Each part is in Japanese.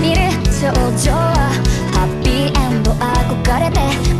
見る少女はハッピーエンド憧れて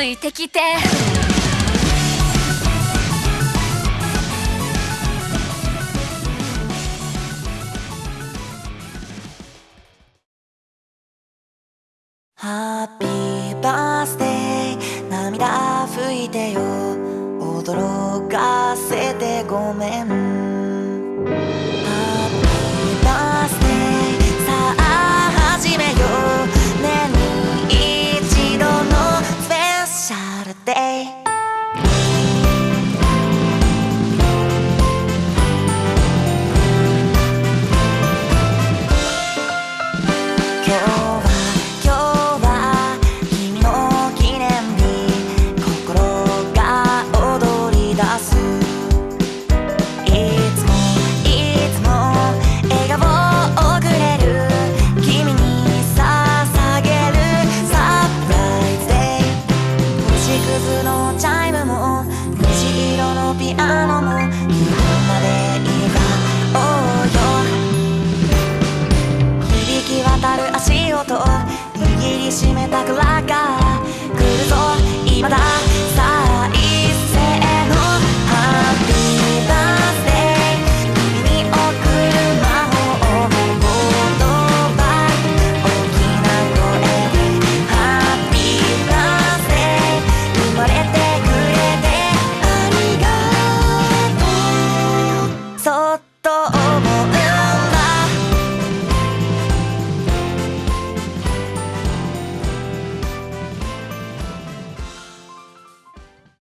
ついてきて。ハッピーバースデー涙拭いてよ。驚かせてごめんピアノ